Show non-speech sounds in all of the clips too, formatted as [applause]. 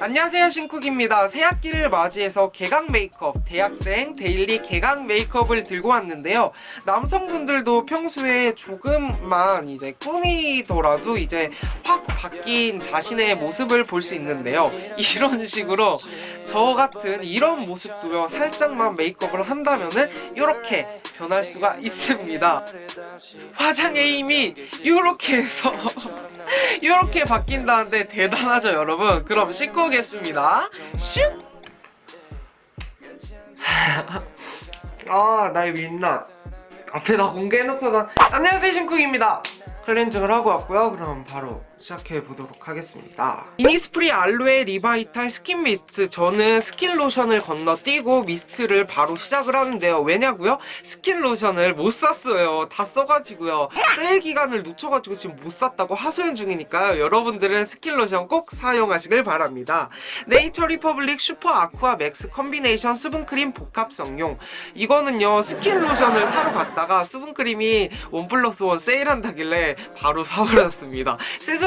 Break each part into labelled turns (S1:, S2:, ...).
S1: 안녕하세요 신쿡입니다. 새학기를 맞이해서 개강 메이크업 대학생 daily 개강 메이크업을 들고 왔는데요. 남성분들도 평소에 조금만 이제 꾸미더라도 이제 확 바뀐 자신의 모습을 볼 수 있는데요. 이런 식으로 저 같은 이런 모습도요 살짝만 메이크업을 한다면은 이렇게 변할 수가 있습니다. 화장의 힘이 이렇게 해서 [laughs] 이렇게 바뀐다는데 대단하죠 여러분? 그럼 씻고 오겠습니다. 슉! [laughs] 아, 나의 민낯 앞에 다 공개해놓고 난 안녕하세요 신쿡입니다. 클렌징을 하고 왔고요. 그럼 바로 시작해 보도록 하겠습니다. 이니스프리 알로에 리바이탈 스킨 미스트. 저는 스킨 로션을 건너뛰고 미스트를 바로 시작을 하는데요. 왜냐고요? 스킨 로션을 못 샀어요. 다 써가지고요. 세일 기간을 놓쳐가지고 지금 못 샀다고 하소연 중이니까요. 여러분들은 스킨 로션 꼭 사용하시길 바랍니다. 네이처 리퍼블릭 슈퍼 아쿠아 맥스 컨비네이션 수분크림 복합성용. 이거는요 스킨 로션을 사러 갔다가 수분크림이 원 플러스 원 세일한다길래 바로 사버렸습니다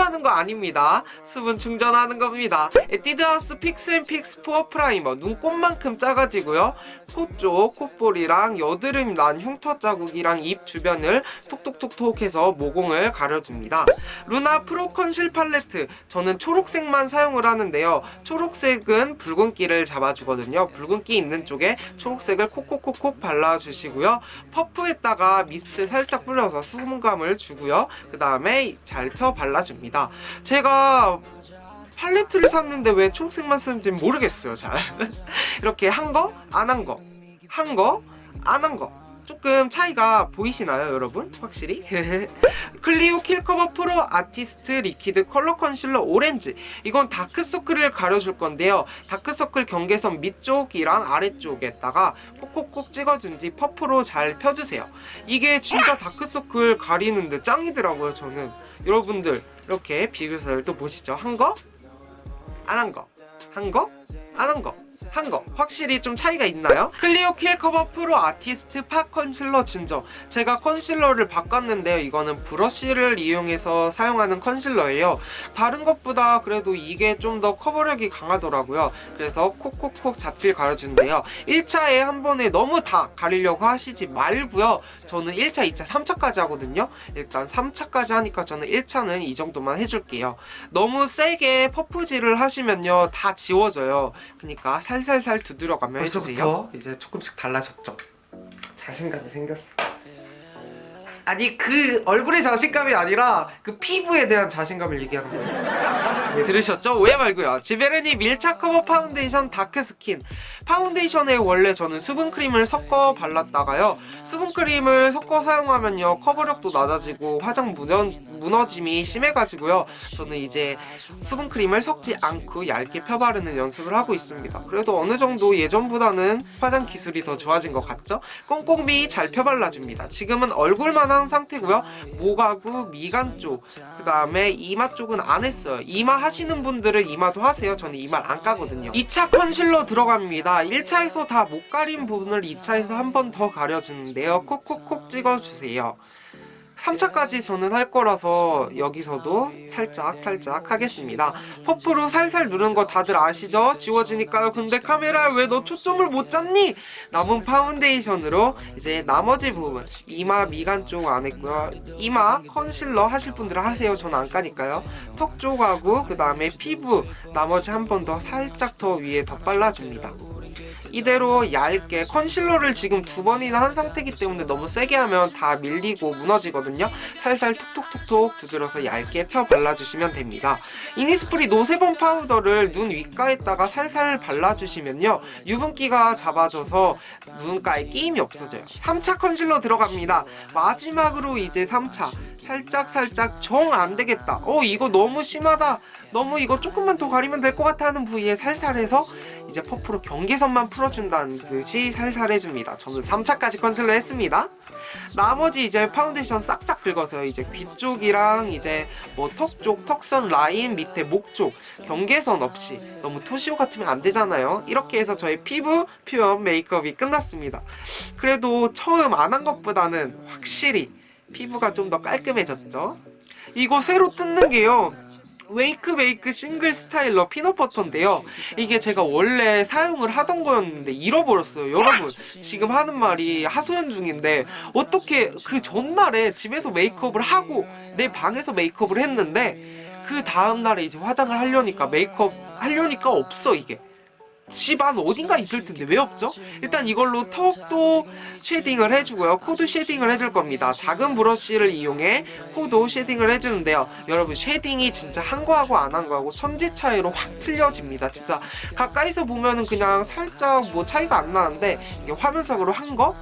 S1: 세수하는 거 아닙니다. 수분 충전하는 겁니다. 에뛰드하우스 픽스앤픽스 포어 프라이머 눈곱만큼 짜가지고요. 코 쪽 콧볼이랑 여드름 난 흉터 자국이랑 입 주변을 톡톡톡톡 해서 모공을 가려줍니다. 루나 프로 컨실 팔레트 저는 초록색만 사용을 하는데요. 초록색은 붉은기를 잡아주거든요. 붉은기 있는 쪽에 초록색을 콕콕콕콕 발라주시고요. 퍼프에다가 미스트 살짝 뿌려서 수분감을 주고요. 그 다음에 잘 펴 발라줍니다 제가 팔레트를 샀는데 왜 초록색만 쓰는지 모르겠어요 잘. [laughs] 이렇게 한 거, 안 한 거, 한 거, 안 한 거 조금 차이가 보이시나요 여러분? 확실히? [laughs] 클리오 킬커버 프로 아티스트 리퀴드 컬러 컨실러 오렌지 이건 다크서클을 가려줄 건데요 다크서클 경계선 밑쪽이랑 아래쪽에다가 콕콕콕 찍어준 뒤 퍼프로 잘 펴주세요 이게 진짜 다크서클 가리는데 짱이더라고요 저는 여러분들 이렇게 비교샷을 또 보시죠 한 거? 안 한 거? 한 거? 안 한 거, 한 거 확실히 좀 차이가 있나요? 클리오 킬 커버 프로 아티스트 팟 컨실러 진저 제가 컨실러를 바꿨는데요. 이거는 브러쉬를 이용해서 사용하는 컨실러예요. 다른 것보다 그래도 이게 좀 더 커버력이 강하더라고요. 그래서 콕콕콕 잡티를 가려주는데요. 1차에 한 번에 너무 다 가리려고 하시지 말고요. 저는 1차, 2차, 3차까지 하거든요. 일단 3차까지 하니까 저는 1차는 이 정도만 해줄게요. 너무 세게 퍼프질을 하시면요. 다 지워져요 그러니까 살살살 두드려가며 해주세요. 이제 조금씩 달라졌죠. 자신감이 생겼어 아니 그 얼굴의 자신감이 아니라 그 피부에 대한 자신감을 얘기하는 거예요. 들으셨죠? 오해 말고요. 지베르니 밀착 커버 파운데이션 다크스킨. 파운데이션에 원래 저는 수분크림을 섞어 발랐다가요. 수분크림을 섞어 사용하면요 커버력도 낮아지고 화장 무너, 무너짐이 심해가지고요. 저는 이제 수분크림을 섞지 않고 얇게 펴바르는 연습을 하고 있습니다. 그래도 어느 정도 예전보다는 화장 기술이 더 좋아진 것 같죠? 꼼꼼히 잘 펴발라줍니다. 지금은 얼굴만 한 상태고요. 목하고 미간 쪽 그 다음에 이마 쪽은 안 했어요. 이마 하시는 분들은 이마도 하세요. 저는 이마를 안 까거든요. 2차 컨실러 들어갑니다. 1차에서 다 못 가린 부분을 2차에서 한 번 더 가려주는데요. 콕콕콕 찍어주세요 3차까지 저는 할 거라서 여기서도 살짝 살짝 하겠습니다. 퍼프로 살살 누른 거 다들 아시죠? 지워지니까요. 근데 카메라에 왜 너 초점을 못 잡니? 남은 파운데이션으로 이제 나머지 부분 이마 미간 쪽 안 했고요. 이마 컨실러 하실 분들은 하세요. 저는 안 까니까요. 턱 쪽하고 그 다음에 피부 나머지 한 번 더 살짝 더 위에 더 발라줍니다 이대로 얇게 컨실러를 지금 두 번이나 한 상태이기 때문에 너무 세게 하면 다 밀리고 무너지거든요. 살살 톡톡톡톡 두드려서 얇게 펴 발라주시면 됩니다. 이니스프리 노세범 파우더를 눈 윗가에다가 살살 발라주시면요. 유분기가 잡아져서 눈가에 끼임이 없어져요. 3차 컨실러 들어갑니다. 마지막으로 이제 3차 살짝 살짝 정 안되겠다. 어 이거 너무 심하다. 너무 이거 조금만 더 가리면 될 것 같아 하는 부위에 살살 해서 이제 퍼프로 경계선만 풀어준다는 듯이 살살 해줍니다. 저는 3차까지 컨실러 했습니다. 나머지 이제 파운데이션 싹싹 긁어서요 이제 귀 쪽이랑 이제 뭐 턱 쪽, 턱선 라인 밑에 목 쪽 경계선 없이 너무 토시오 같으면 안 되잖아요. 이렇게 해서 저의 피부 표현 메이크업이 끝났습니다. 그래도 처음 안 한 것보다는 확실히 피부가 좀 더 깔끔해졌죠 이거 새로 뜯는 게요 웨이크메이크 싱글 스타일러 피넛 버터인데요. 이게 제가 원래 사용을 하던 거였는데 잃어버렸어요. 여러분 지금 하는 말이 하소연 중인데 어떻게 그 전날에 집에서 메이크업을 하고 내 방에서 메이크업을 했는데 그 다음날에 이제 화장을 하려니까 메이크업 하려니까 없어 이게. 집안 어딘가 있을 텐데 왜 없죠? 일단 이걸로 턱도 쉐딩을 해주고요. 코도 쉐딩을 해줄 겁니다. 작은 브러쉬를 이용해 코도 쉐딩을 해주는데요. 여러분 쉐딩이 진짜 한 거하고 안 한 거하고 천지 차이로 확 틀려집니다. 진짜 가까이서 보면은 그냥 살짝 뭐 차이가 안 나는데 이게 화면상으로 한 거?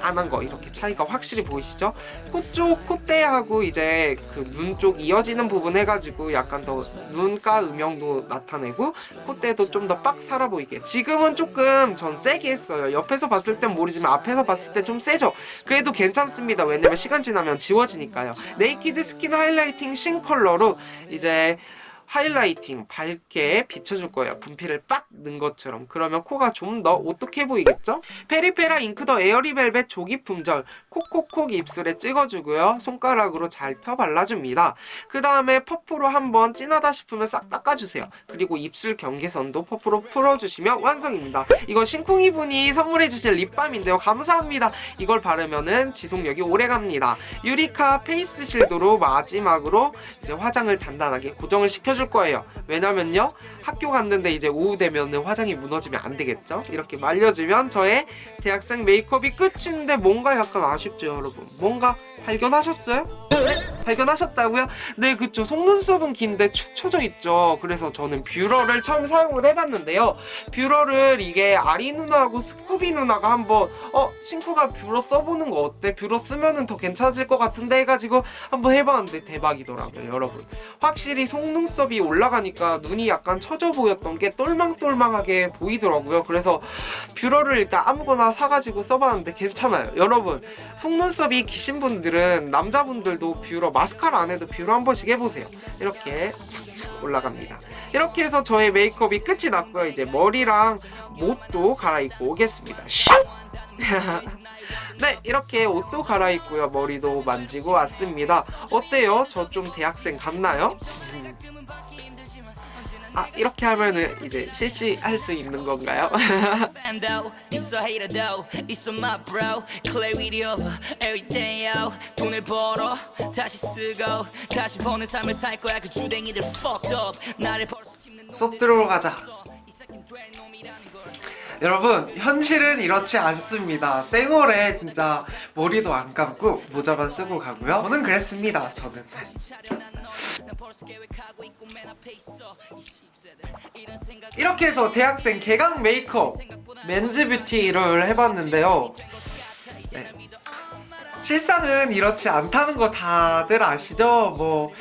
S1: 안 한 거 이렇게 차이가 확실히 보이시죠? 코 쪽 콧대하고 이제 그 눈 쪽 이어지는 부분 해가지고 약간 더 눈가 음영도 나타내고 콧대도 좀 더 빡 살아 보이게 지금은 조금 더 세게 했어요. 옆에서 봤을 땐 모르지만 앞에서 봤을 때 좀 세죠? 그래도 괜찮습니다. 왜냐면 시간 지나면 지워지니까요. 네이키드 스킨 하이라이팅 신 컬러로 이제 하이라이팅 밝게 비춰줄 거예요. 분필을 빡 넣은 것처럼. 그러면 코가 좀 더 오똑해 보이겠죠? 페리페라 잉크 더 에어리벨벳 조기 품절. 콕콕콕 입술에 찍어주고요. 손가락으로 잘 펴 발라줍니다. 그 다음에 퍼프로 한번 진하다 싶으면 싹 닦아주세요. 그리고 입술 경계선도 퍼프로 풀어주시면 완성입니다. 이거 신쿵이 분이 선물해주신 립밤인데요. 감사합니다. 이걸 바르면은 지속력이 오래갑니다. 유리카 페이스 실드로 마지막으로 이제 화장을 단단하게 고정을 시켜 줄 거예요. 왜냐면요 학교 갔는데 이제 오후 되면은 화장이 무너지면 안 되겠죠? 이렇게 말려주면 저의 대학생 메이크업이 끝인데 뭔가 약간 아쉽죠 여러분. 뭔가 발견하셨어요? 네? 발견하셨다고요? 네 그쵸 속눈썹은 긴데 축 처져 있죠 그래서 저는 뷰러를 처음 사용을 해봤는데요 뷰러를 이게 아리 누나하고 스쿠비 누나가 한번 어 신쿠가 뷰러 써보는 거 어때? 뷰러 쓰면은 더 괜찮을 것 같은데 해가지고 한번 해봤는데 대박이더라고요 여러분 확실히 속눈썹이 올라가니까 눈이 약간 처져 보였던 게 똘망똘망하게 보이더라고요 그래서 뷰러를 일단 아무거나 사가지고 써봤는데 괜찮아요 여러분 속눈썹이 기신 분들은 남자분들도 뷰러 마스카라 안 해도 뷰러 한 번씩 해보세요 이렇게 올라갑니다 이렇게 해서 저의 메이크업이 끝이 났고요 이제 머리랑 옷도 갈아입고 오겠습니다 슉! [laughs] 네 이렇게 옷도 갈아입고요 머리도 만지고 왔습니다 어때요? 저 좀 대학생 같나요? 아 이렇게 하면은 이제 실시할 수 있는 건가요?
S2: 거야. 그
S1: 수업 들어가자. 여러분 현실은 이렇지 않습니다. 생얼에 진짜 머리도 안 감고 모자만 쓰고 가고요. 저는 그랬습니다 저는 이렇게 해서 대학생 개강 메이크업 맨즈 뷰티를 해봤는데요 네. 실상은 이렇지 않다는 거 다들 아시죠? 뭐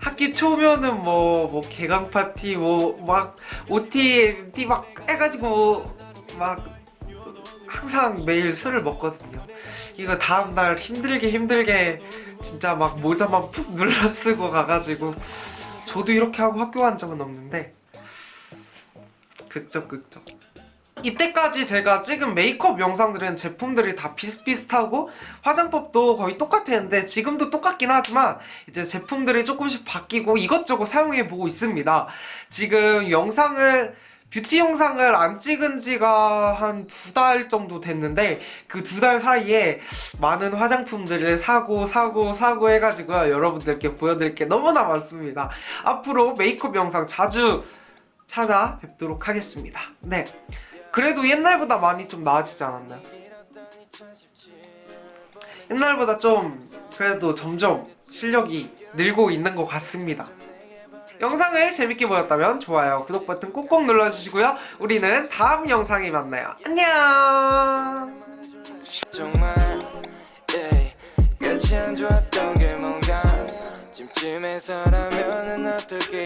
S1: 학기 초면은 뭐, 뭐 개강 파티 뭐 막 OT, MT 막 해가지고 막 항상 매일 술을 먹거든요. 이거 다음날 힘들게 힘들게 진짜 막 모자만 푹 눌러 쓰고 가가지고 저도 이렇게 하고 학교 간 적은 없는데 극적 극적. 이때까지 제가 찍은 메이크업 영상들은 제품들이 다 비슷비슷하고 화장법도 거의 똑같았는데 지금도 똑같긴 하지만 이제 제품들이 조금씩 바뀌고 이것저것 사용해보고 있습니다. 지금 영상을 뷰티 영상을 안 찍은 지가 한 두 달 정도 됐는데 그 두 달 사이에 많은 화장품들을 사고 사고 사고 해가지고 여러분들께 보여드릴 게 너무나 많습니다. 앞으로 메이크업 영상 자주 찾아뵙도록 하겠습니다. 네. 그래도 옛날보다 많이 좀 나아지지 않았나요? 옛날보다 좀 그래도 점점 실력이 늘고 있는 것 같습니다 영상을 재밌게 보셨다면 좋아요, 구독 버튼 꼭꼭 눌러주시고요. 우리는 다음 영상에 만나요. 안녕